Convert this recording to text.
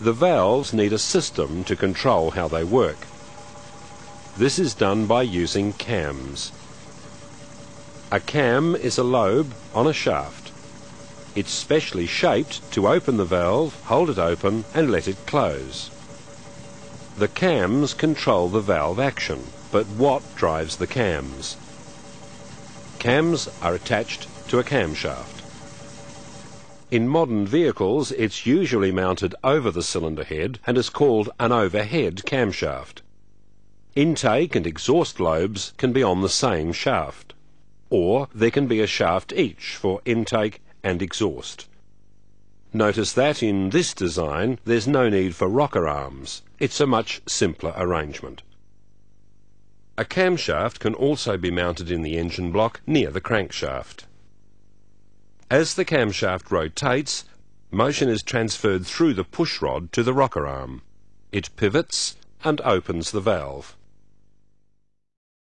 The valves need a system to control how they work. This is done by using cams. A cam is a lobe on a shaft. It's specially shaped to open the valve, hold it open and let it close. The cams control the valve action, but what drives the cams? Cams are attached to a camshaft. In modern vehicles, it's usually mounted over the cylinder head and is called an overhead camshaft. Intake and exhaust lobes can be on the same shaft, or there can be a shaft each for intake and exhaust. Notice that in this design there's no need for rocker arms. It's a much simpler arrangement. A camshaft can also be mounted in the engine block near the crankshaft. As the camshaft rotates, motion is transferred through the pushrod to the rocker arm. It pivots and opens the valve.